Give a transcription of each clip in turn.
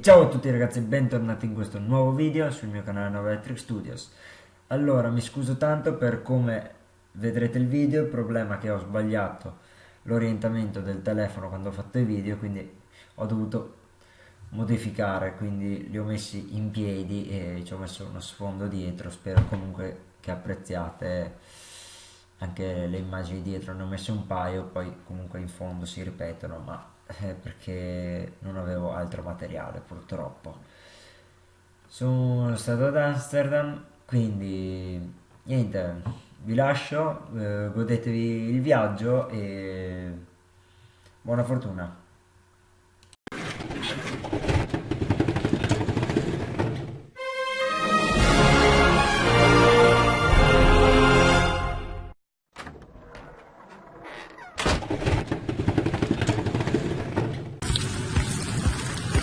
ciao a tutti ragazzi, bentornati in questo nuovo video sul mio canale Nova Electric Studios. Allora, mi scuso tanto per come vedrete il video, il problema è che ho sbagliato l'orientamento del telefono quando ho fatto i video, quindi ho dovuto modificare, quindi li ho messi in piedi e ci ho messo uno sfondo dietro, spero comunque che apprezziate anche le immagini dietro, ne ho messe un paio, poi comunque in fondo si ripetono, ma eh, perché non avevo altro materiale purtroppo. Sono stato ad Amsterdam quindi niente vi lascio eh, godetevi il viaggio e buona fortuna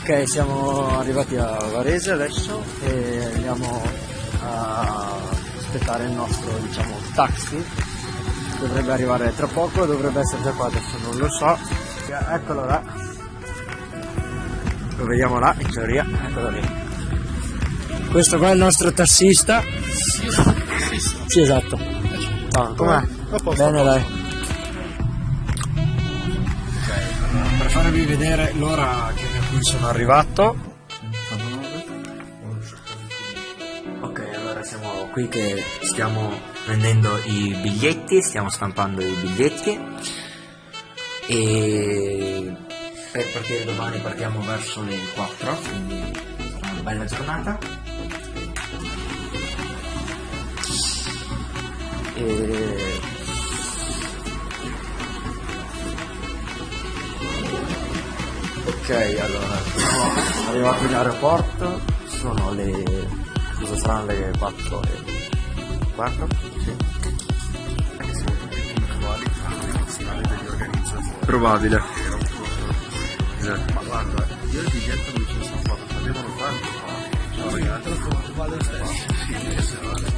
Ok, siamo arrivati a Varese adesso e andiamo a aspettare il nostro, diciamo, taxi. Dovrebbe arrivare tra poco, dovrebbe essere già qua, adesso non lo so. Eccolo là. Lo vediamo là, in teoria, eccolo lì. Questo qua è il nostro tassista. Sì, esatto. Ah, com'è? Bene, dai. per farvi vedere l'ora a cui sono arrivato. Ok allora siamo qui che stiamo prendendo i biglietti stiamo stampando i biglietti. E per partire domani partiamo verso le 4 quindi sarà una bella giornata. E Ok, allora, siamo arrivati in aeroporto, sono le... cosa saranno le 4 e 4? Sì. Probabile. Esatto. Ma guarda, io il biglietto dove ci sono stato, sapevano tanto fa. No, ragazzi, lo vale lo stesso. Sì,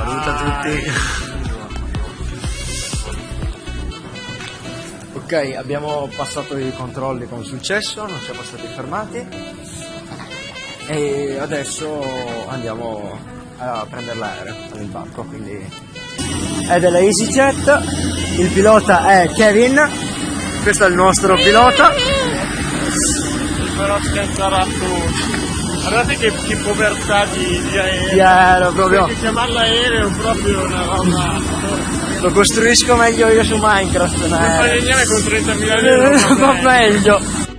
Saluta tutti. ok, abbiamo passato i controlli con successo, non siamo stati fermati e adesso andiamo a prendere l'aereo, all'imbarco, quindi è della EasyJet, il pilota è Kevin, questo è il nostro pilota. Però scherzare a tutti. Guardate che, che povertà di, di aereo. Di aereo proprio. Perché chiamarlo aereo è proprio una roba. Lo costruisco meglio io su Minecraft. Non fai niente con 30.000 euro. Va meglio.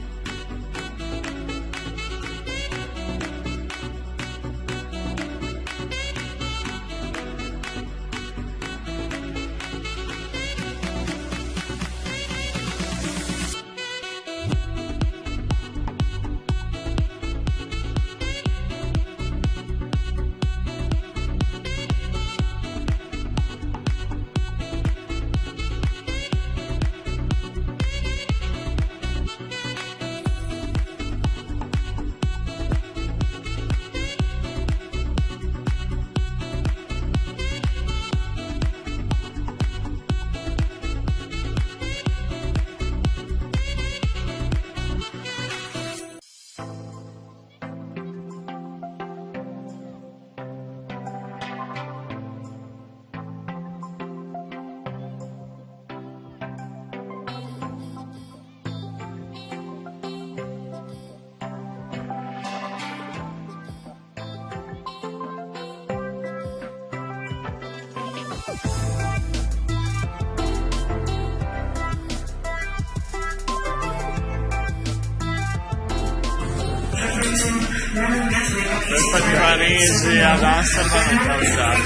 Varese ad Amsterdam è capitato.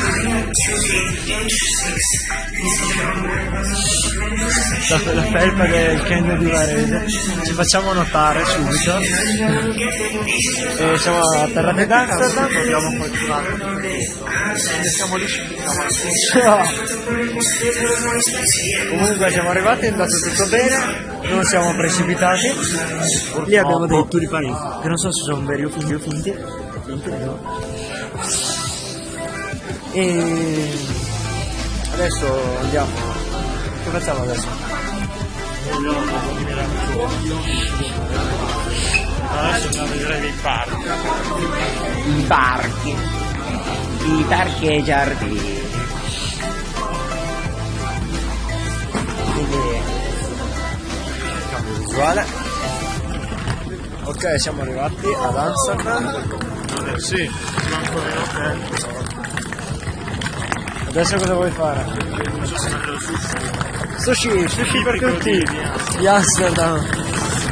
La, la felpa del Ken di Varese. Ci facciamo notare subito. E siamo atterrati ad Amsterdam. Abbiamo fortunato. Siamo lì Comunque siamo arrivati, è andato tutto bene, non siamo precipitati. Lì abbiamo dei tulipani, che non so se sono veri o finti o finti. finti no. E adesso andiamo che facciamo adesso? Adesso andiamo a vedere dei parchi. i parchi i parchi e i giardini quindi cambio visuale ok siamo arrivati ad Amsterdam Eh sì, manco in hotel. adesso cosa vuoi fare? Adesso si mangia il sushi. sushi sushi per tutti di Amsterdam.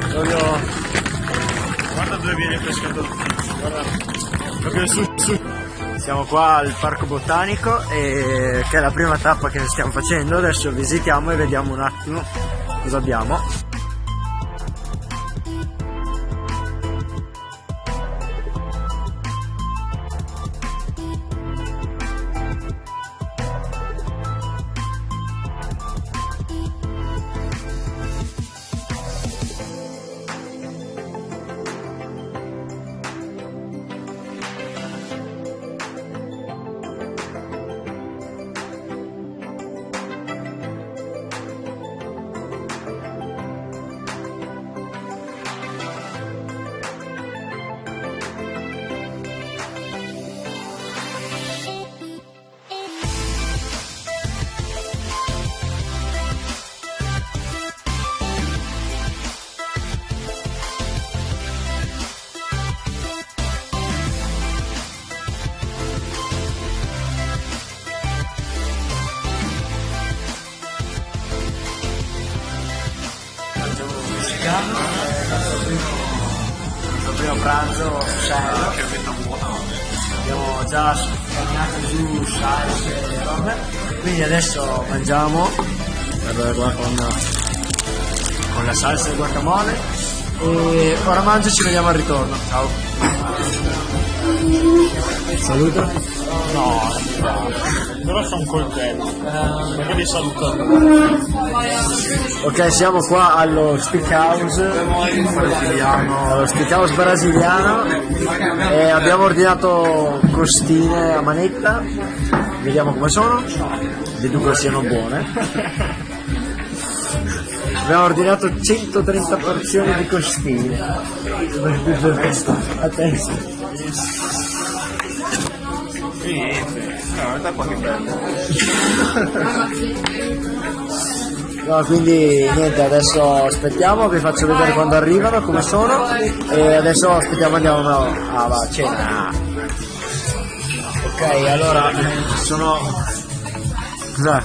proprio Guarda dove viene pescato il sushi. Guarda. Proprio su, su. Siamo qua al Parco Botanico e che è la prima tappa che stiamo facendo, adesso visitiamo e vediamo un attimo cosa abbiamo. Quindi adesso mangiamo, con, con la salsa e guacamole e ora mangio e ci vediamo al ritorno. Ciao. Saluto. No, però un coltello. Perché vi saluto. Ok, siamo qua allo Steakhouse brasiliano, allo Steakhouse brasiliano e abbiamo ordinato costine a manetta, vediamo come sono, deduco siano buone. Abbiamo ordinato 130 porzioni di costine a testa. Bello. No, quindi niente, adesso aspettiamo, vi faccio vedere quando arrivano, come sono e adesso aspettiamo andiamo a cena. Ok, allora sono cos'è?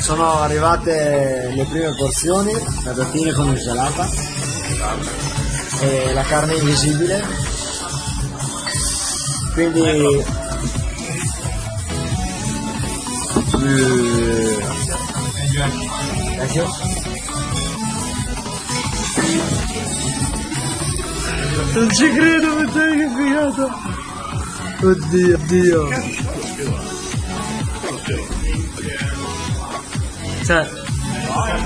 Sono arrivate le prime porzioni, patatine con insalata e la carne invisibile. Quindi Grazie. Non ci credo, ma sai che figata! Oddio, oddio. Cioè,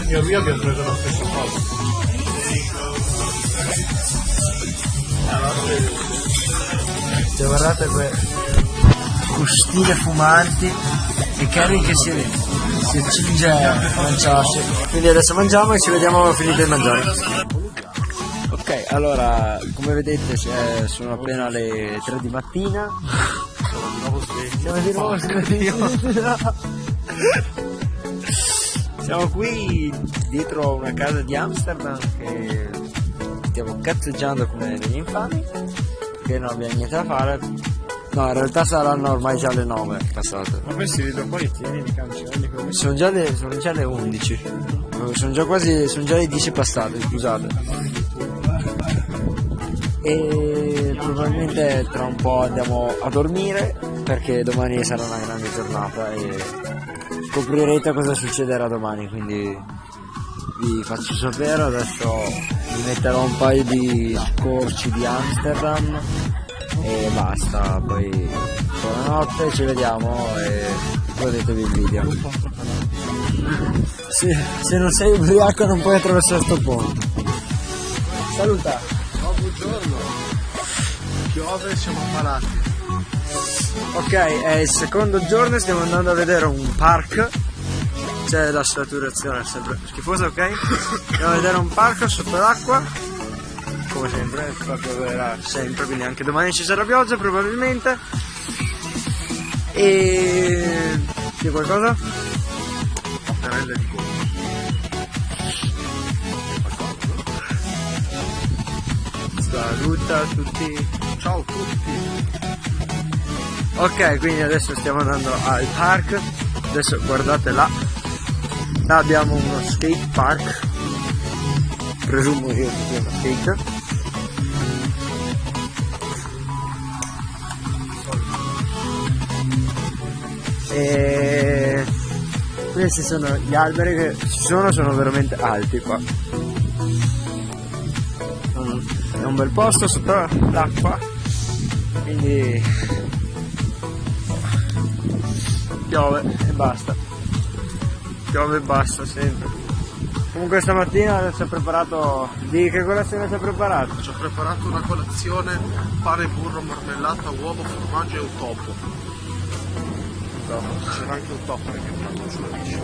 Io e abbiamo preso la stessa cosa. cioè guardate que costine fumanti e Kerry che si, si accinge a mangiarsi. Quindi adesso mangiamo e ci vediamo finito di mangiare. Ok, allora, come vedete sono appena le 3 di mattina. Siamo di nuovo svegli. Siamo qui dietro una casa di Amsterdam che stiamo cazzeggiando come degli infami, che non abbiamo niente da fare. No, in realtà saranno ormai già le 9 passate. Ma questi vedo poi tieni i cancelli. Sono già le, sono già le 11. Sono già quasi, sono già le 10 passate, scusate. E probabilmente tra un po' andiamo a dormire perché domani sarà una grande giornata e scoprirete cosa succederà domani, quindi vi faccio sapere, adesso vi metterò un paio di scorci di Amsterdam e basta, poi buonanotte, ci vediamo e godetevi il video. Se, se non sei ubriaco non puoi attraversare sto ponte. Saluta! buongiorno. Piove siamo ammalati. Ok, è il secondo giorno e stiamo andando a vedere un park. C'è la saturazione sempre schifosa, ok? Andiamo a vedere un parco sotto l'acqua. Come sempre, proprio verrà sempre, quindi anche domani ci sarà pioggia probabilmente. E c'è qualcosa? Mattarelle di gomma. Saluta a tutti. Ciao a tutti. Ok, quindi adesso stiamo andando al park. Adesso guardate là. Là abbiamo uno skate park. Presumo che sia uno skate. E questi sono gli alberi che ci sono, sono veramente alti qua. È un bel posto sotto l'acqua, quindi piove e basta. Piove e basta sempre. Comunque stamattina ci ha preparato. Di che colazione ci ha preparato? Ci ho preparato una colazione, pane, burro, marmellata, uovo, formaggio e un topo. C'era anche un topo perché ho fatto sulla bici.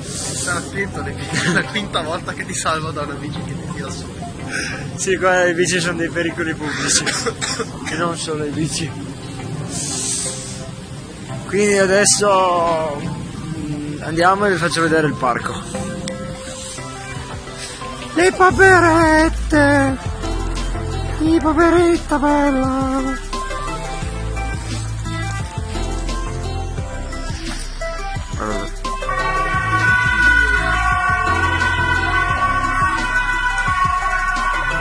Stai attento, è la quinta volta che ti salvo da una bici che ti tira su. Sì, qua le bici sono dei pericoli pubblici. e non solo le bici. Quindi adesso mm, andiamo e vi faccio vedere il parco. Le paperette! I paperetta bella!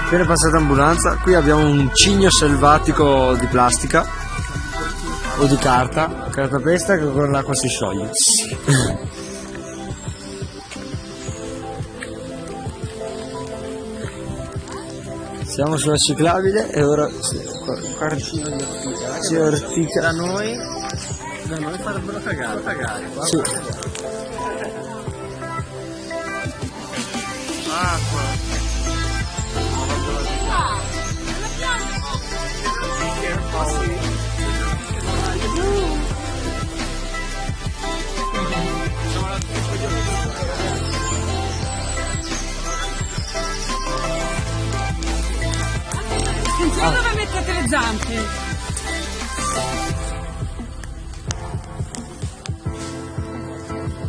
Appena passata ambulanza, qui abbiamo un cigno selvatico di plastica o di carta, cartapesta che con l'acqua si scioglie. Siamo sulla ciclabile e ora si, qua- si ortica. Da noi, da noi farebbero cagare. cagare. Sì. Acqua. Attenzione dove mettete le zampe.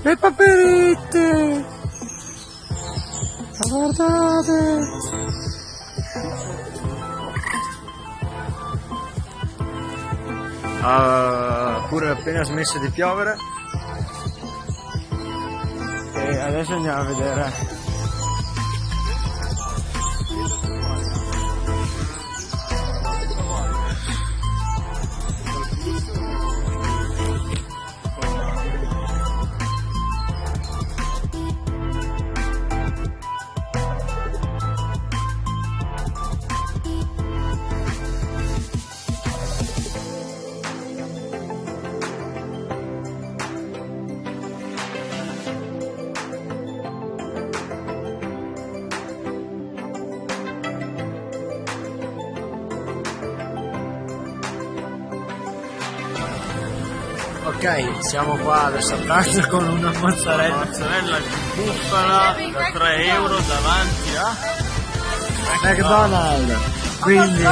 Le paperette! Guardate! Ha pure appena smesso di piovere e adesso andiamo a vedere Ok, siamo qua adesso a pranzo con una mozzarella. Mozzarella di bufala da 3 euro davanti a McDonald's. Quindi eh,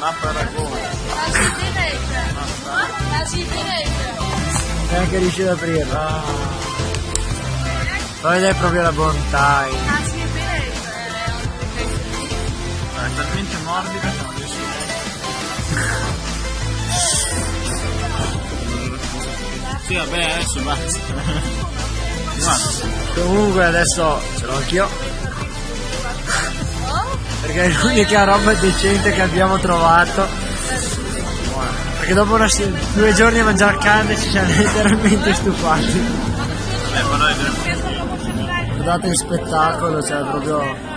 ha paragone. neanche riuscito ad aprirla. Ma vedi proprio la bontà. È talmente morbida che non riesco Sì, vabbè, adesso basta. Comunque adesso ce l'ho anch'io. Perché è l'unica roba decente che abbiamo trovato. Perché dopo una due giorni a mangiare carne ci siamo letteralmente stufati. eh, ma noi. Guardate il spettacolo, cioè proprio.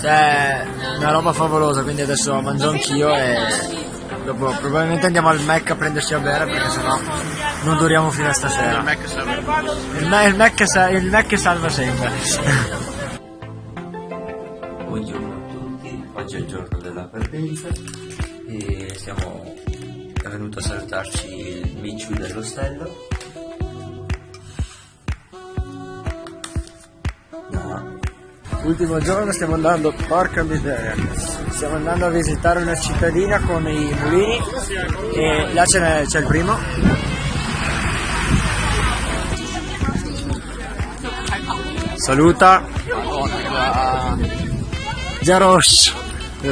Cioè, una roba favolosa, quindi adesso mangio anch'io e dopo probabilmente andiamo al Mac a prenderci a bere perché sennò non duriamo fino a Il stasera. Mac serve. Il, Ma- il Mac, sa- il Mac salva sempre. Buongiorno a tutti, oggi è il giorno della partenza e stiamo è venuto a salutarci il Micciu dell'ostello no. Ultimo giorno stiamo andando, porca miseria, stiamo andando a visitare una cittadina con i mulini e là c'è, c'è il primo. Saluta. Già rosso, è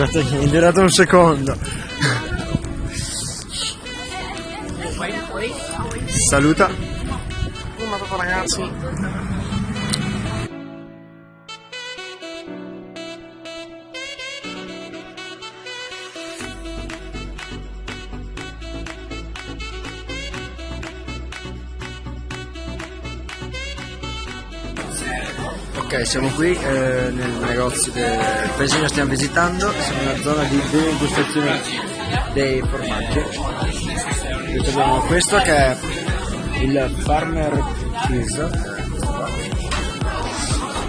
durato, un secondo. Saluta. Dopo ragazzi. Ok, siamo qui eh, nel negozio del paesino che stiamo visitando, siamo nella zona di degustazione dei formaggi. Qui abbiamo questo che è il Farmer Cheese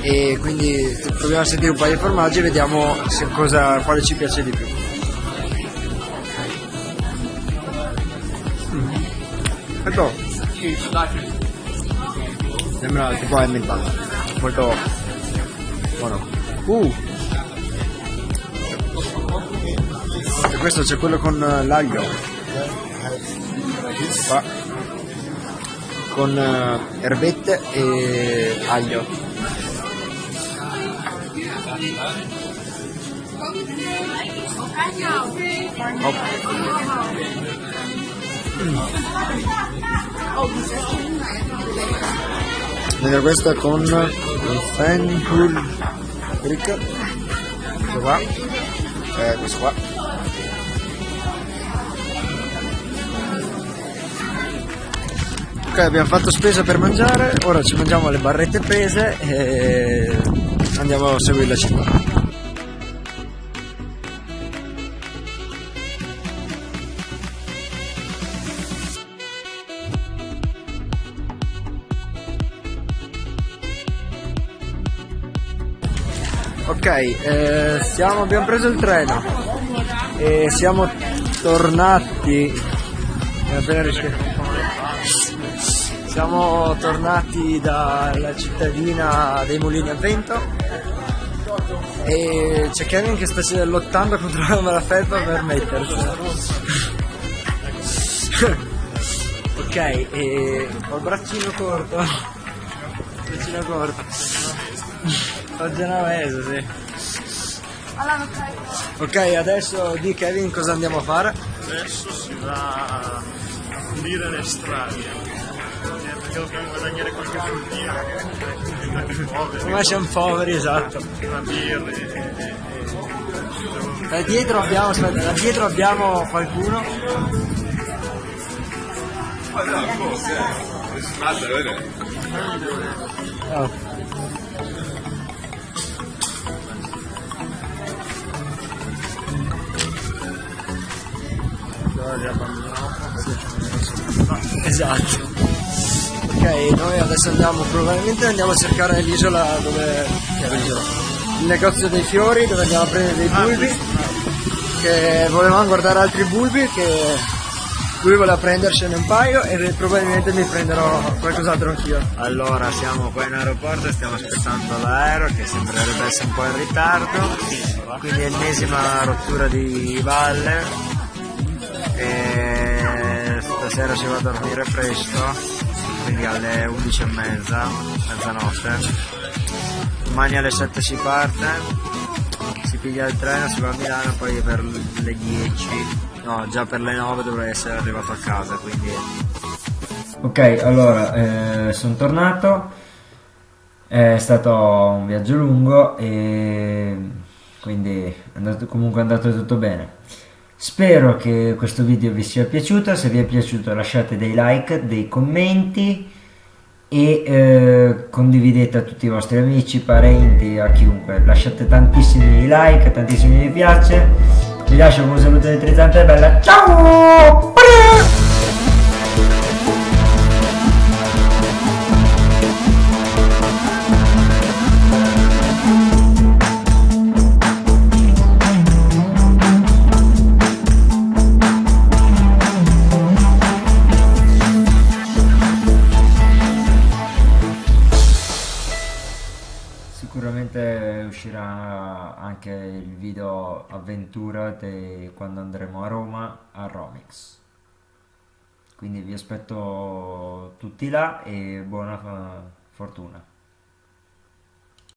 e quindi proviamo a sentire un paio di formaggi e vediamo se cosa, quale ci piace di più. Mm. Ecco. Sembra tipo è inventato molto buono. Uh! E questo c'è quello con eh, l'aglio. Qua. Con uh, erbette e aglio. Oh. Mentre questo è con il Fanpool Brick. Questo qua. Eh, questo qua. Ok, abbiamo fatto spesa per mangiare, ora ci mangiamo le barrette prese e andiamo a seguire la città. Ok, eh, siamo, abbiamo preso il treno e siamo tornati. Siamo tornati dalla cittadina dei mulini a vento e c'è Kevin che sta lottando contro la malafelpa per mettersela. ok, e ho il braccino corto. Braccino corto. Ho genovese, sì. Ok, adesso di Kevin cosa andiamo a fare? Adesso si va a pulire le strade. Perché dobbiamo guadagnare qualche soldino. Come siamo poveri, esatto. Una birra e... Da dietro abbiamo, aspetta, da dietro abbiamo qualcuno. Oh. Esatto. Ok, noi adesso andiamo, probabilmente andiamo a cercare l'isola dove... Il negozio dei fiori dove andiamo a prendere dei bulbi. Che volevamo guardare altri bulbi che lui voleva prendersene un paio e probabilmente mi prenderò qualcos'altro anch'io. Allora siamo qua in aeroporto e stiamo aspettando l'aereo che sembrerebbe essere un po' in ritardo, quindi ennesima rottura di valle e stasera si va a dormire presto, quindi alle 11 e mezza, mezzanotte. Domani alle 7 si parte, si piglia il treno, si va a Milano, poi per le 10, no già per le 9 dovrei essere arrivato a casa, quindi... Ok, allora eh, sono tornato, è stato un viaggio lungo e quindi è andato, comunque è andato tutto bene. Spero che questo video vi sia piaciuto, se vi è piaciuto lasciate dei like, dei commenti e eh, condividete a tutti i vostri amici, parenti, a chiunque. Lasciate tantissimi like, tantissimi mi piace. Vi lascio con un saluto elettrizzante e bella. Ciao! Avventura di quando andremo a Roma a Romix. Quindi vi aspetto tutti là e buona fortuna.